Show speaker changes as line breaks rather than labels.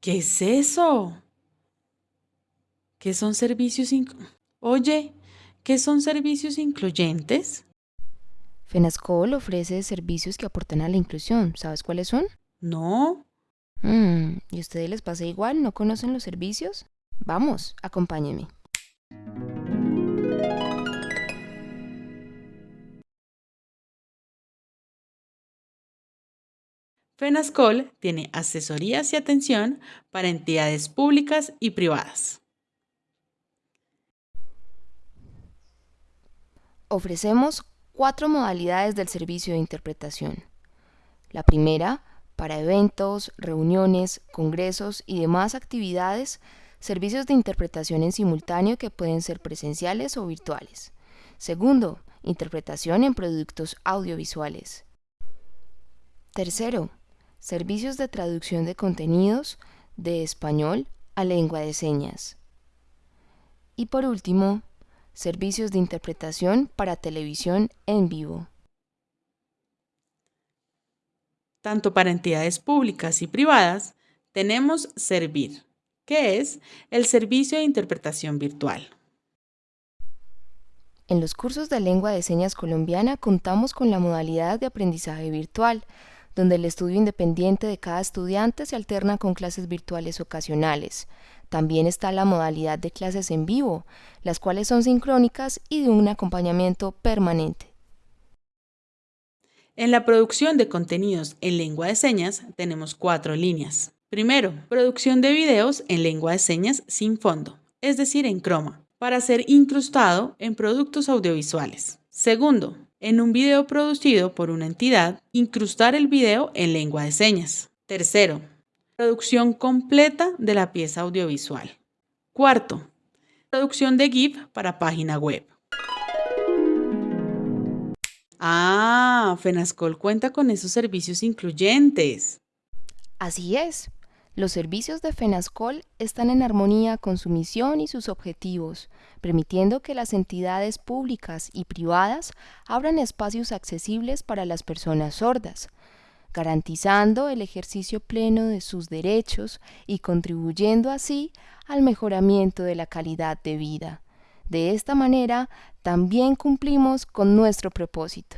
¿Qué es eso? ¿Qué son servicios Oye, ¿qué son servicios incluyentes?
FENASCOL ofrece servicios que aportan a la inclusión. ¿Sabes cuáles son?
No.
Mm, ¿Y a ustedes les pasa igual? ¿No conocen los servicios? Vamos, acompáñenme.
FENASCOL tiene asesorías y atención para entidades públicas y privadas.
Ofrecemos cuatro modalidades del servicio de interpretación. La primera, para eventos, reuniones, congresos y demás actividades, servicios de interpretación en simultáneo que pueden ser presenciales o virtuales. Segundo, interpretación en productos audiovisuales. Tercero, servicios de traducción de contenidos de español a lengua de señas. Y por último, servicios de interpretación para televisión en vivo.
Tanto para entidades públicas y privadas, tenemos Servir, que es el servicio de interpretación virtual.
En los cursos de lengua de señas colombiana contamos con la modalidad de aprendizaje virtual, donde el estudio independiente de cada estudiante se alterna con clases virtuales ocasionales. También está la modalidad de clases en vivo, las cuales son sincrónicas y de un acompañamiento permanente.
En la producción de contenidos en lengua de señas tenemos cuatro líneas. Primero, producción de videos en lengua de señas sin fondo, es decir, en croma, para ser incrustado en productos audiovisuales. Segundo, en un video producido por una entidad, incrustar el video en lengua de señas. Tercero, producción completa de la pieza audiovisual. Cuarto, producción de GIF para página web. Ah, FENASCOL cuenta con esos servicios incluyentes.
Así es. Los servicios de FENASCOL están en armonía con su misión y sus objetivos, permitiendo que las entidades públicas y privadas abran espacios accesibles para las personas sordas, garantizando el ejercicio pleno de sus derechos y contribuyendo así al mejoramiento de la calidad de vida. De esta manera, también cumplimos con nuestro propósito.